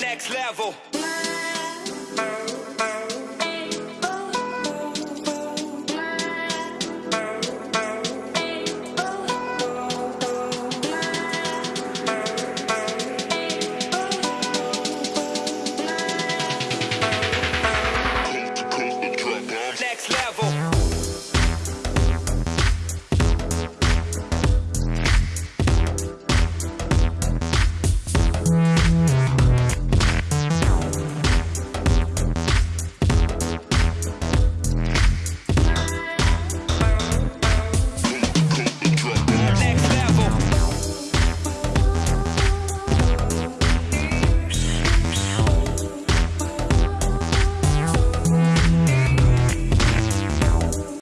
Next level.